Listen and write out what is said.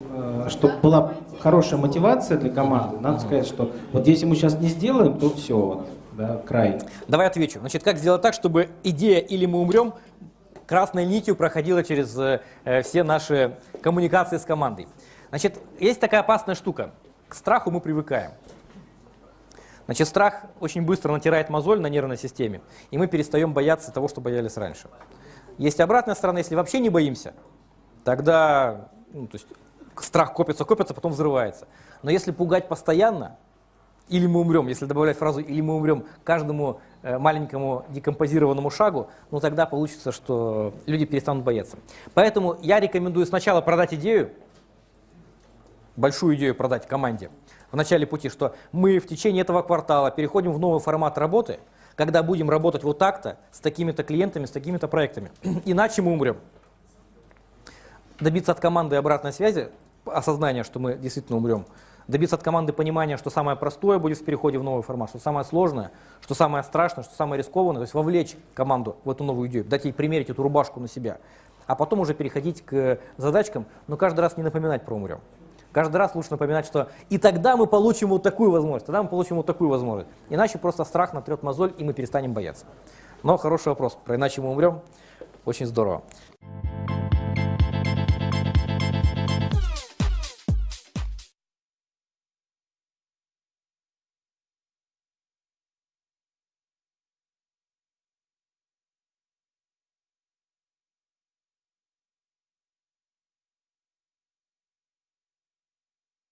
Э, Чтобы была хорошая мотивация для команды, надо сказать, что вот если мы сейчас не сделаем, то все, вот, да, край. Давай отвечу. Значит, как сделать так, чтобы идея «или мы умрем» красной нитью проходила через э, э, все наши коммуникации с командой. Значит, есть такая опасная штука. К страху мы привыкаем. Значит, страх очень быстро натирает мозоль на нервной системе, и мы перестаем бояться того, что боялись раньше. Есть обратная сторона, если вообще не боимся, тогда ну, то есть, страх копится, копится, потом взрывается. Но если пугать постоянно, или мы умрем, если добавлять фразу «или мы умрем» каждому э, маленькому декомпозированному шагу, ну тогда получится, что люди перестанут бояться. Поэтому я рекомендую сначала продать идею, большую идею продать команде в начале пути, что мы в течение этого квартала переходим в новый формат работы, когда будем работать вот так-то, с такими-то клиентами, с такими-то проектами. Иначе мы умрем. Добиться от команды обратной связи, осознания, что мы действительно умрем, добиться от команды понимания, что самое простое будет в переходе в новый формат, что самое сложное, что самое страшное, что самое рискованное, то есть вовлечь команду в эту новую идею, дать ей примерить эту рубашку на себя, а потом уже переходить к задачкам, но каждый раз не напоминать про умрем. Каждый раз лучше напоминать, что и тогда мы получим вот такую возможность, тогда мы получим вот такую возможность. Иначе просто страх натрет мозоль, и мы перестанем бояться. Но хороший вопрос. Про иначе мы умрем. Очень здорово.